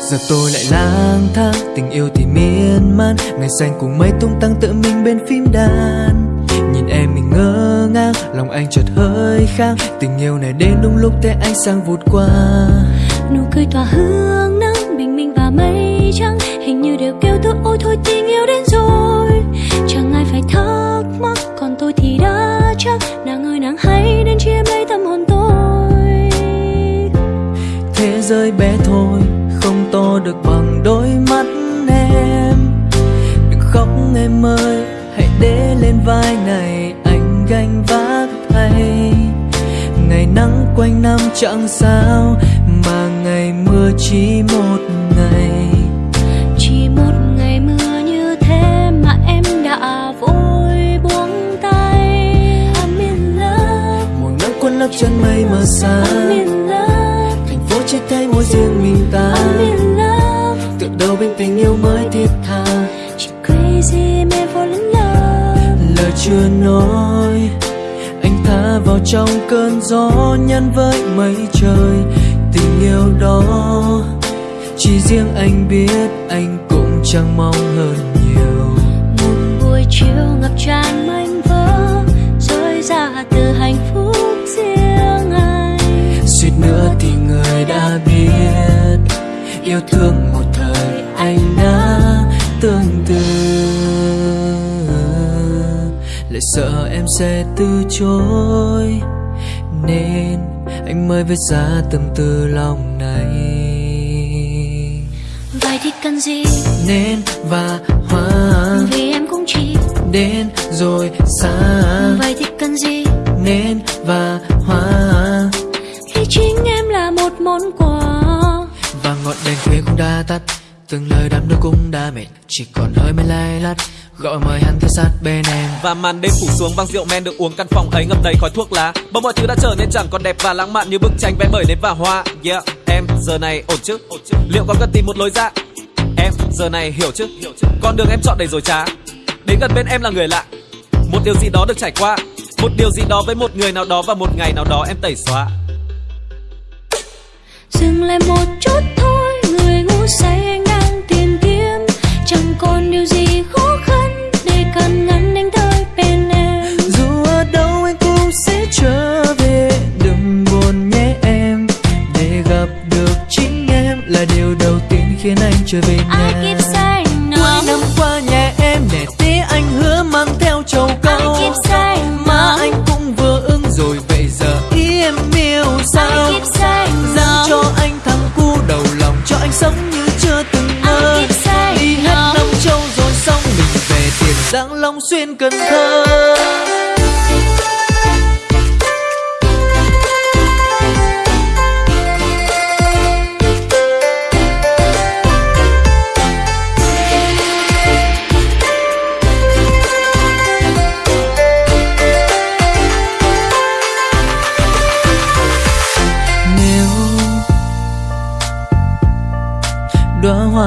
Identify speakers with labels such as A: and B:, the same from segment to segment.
A: Giờ tôi lại lang thang Tình yêu thì miên man. Ngày xanh cùng mây tung tăng tự mình bên phím đàn. Nhìn em mình ngơ ngác Lòng anh chợt hơi khang. Tình yêu này đến đúng lúc thế anh sang vụt qua.
B: Nụ cười tỏa hương nắng bình minh và mây trắng. Hình như đều kêu tôi ôi thôi tình yêu đến rồi. Chẳng ai phải thắc mắc còn tôi thì đã chắc. Nàng ơi nàng hãy đến chiếm lấy tâm hồn tôi.
A: Thế giới bé thôi to được bằng đôi mắt em. Đừng khóc em ơi hãy để lên vai này anh gánh vác thay. Ngày nắng quanh năm chẳng sao mà ngày mưa chỉ một ngày.
B: Chỉ một ngày mưa như thế mà em đã vội buông tay. I'm in love
A: một nắng cuốn lấp chân mây mờ xa
B: I'm in love
A: thành phố chỉ thấy mỗi riêng mình ta.
B: I'm in love
A: đầu bên tình yêu mới thiết tha.
B: Chỉ crazy me fall in love
A: lời chưa nói anh tha vào trong cơn gió nhắn với mây trời. Tình yêu đó chỉ riêng anh biết anh cũng chẳng mong hơn nhiều.
B: Một buổi chiều ngập tràn mênh vỡ rơi ra từ hạnh phúc riêng anh.
A: Suýt nữa thì người đã biết yêu thương một anh đã tương tư lại sợ em sẽ từ chối nên anh mới viết ra tâm tư lòng này.
B: Vậy thì cần gì?
A: Nên và hoa
B: vì em cũng chỉ.
A: Đến rồi xa.
B: Vậy thì cần gì?
A: Nên và hoa
B: khi chính em là một món quà.
A: Và ngọn đèn khuya cũng đã tắt từng lời đắm đuối cũng đã mệt chỉ còn hơi mây lay lắt gọi mời hắn theo sát bên em.
C: Và màn đêm phủ xuống vang rượu men được uống căn phòng ấy ngập đầy khói thuốc lá. Bỗng mọi thứ đã trở nên chẳng còn đẹp và lãng mạn như bức tranh vẽ bởi nến và hoa. Yeah em giờ này ổn chứ? Liệu có cần tìm một lối ra? Em giờ này hiểu chứ? Con đường em chọn đầy rồi trá. Đến gần bên em là người lạ. Một điều gì đó được trải qua. Một điều gì đó với một người nào đó và một ngày nào đó em tẩy xóa.
B: Dừng lại một chút
A: chưa từng mơ đi hết năm châu rồi xong mình về tiền giang long xuyên cần thơ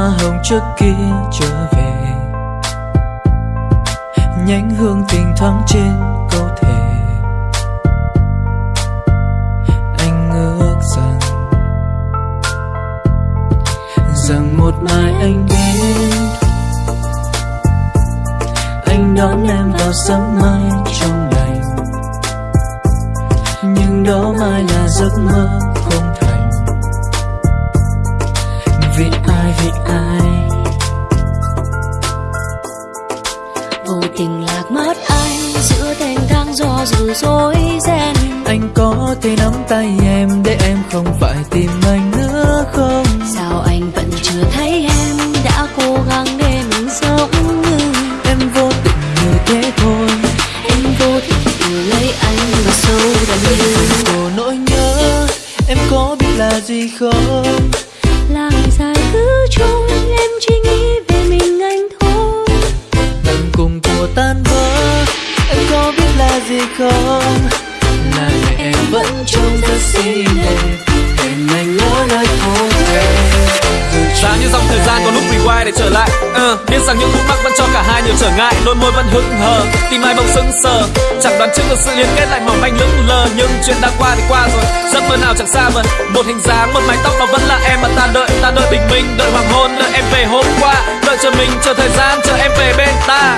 A: hồng trước kia trở về. Nhánh hương tình thoáng trên câu thể. anh ước rằng rằng một mai anh biết. Anh đón em vào sớm mai trong lành. Nhưng đó mai là giấc mơ. Vì ai vì ai?
B: Vô tình lạc mất anh giữa thênh thang do dự dối ren.
A: Anh có thể nắm tay em để em không phải tìm anh nữa không?
B: Sao anh vẫn chưa thấy em đã cố gắng để mình sống như?
A: Em vô tình như thế thôi.
B: Em vô tình yêu lấy anh và sâu đậm như.
A: Của nỗi nhớ em có biết là gì không?
B: Là cứ trôi em chỉ nghĩ về mình anh thôi.
A: Tận cùng của tan vỡ em có biết là gì không? Là ngày em vẫn trông rất xinh đẹp. em anh ngỡ nơi phố về
C: giá như dòng vai để trở lại. Uh, biết rằng những khúc mắc vẫn cho cả hai nhiều trở ngại đôi môi vẫn hững hờ tim ai bỗng sững sờ. Chẳng đoán trước được sự liên kết lại mỏng manh lững lờ nhưng chuyện đã qua thì qua rồi giấc mơ nào chẳng xa vời. Một hình dáng một mái tóc nó vẫn là em mà ta đợi ta đợi bình minh đợi hoàng hôn đợi em về hôm qua. Đợi chờ mình chờ thời gian chờ em về bên ta.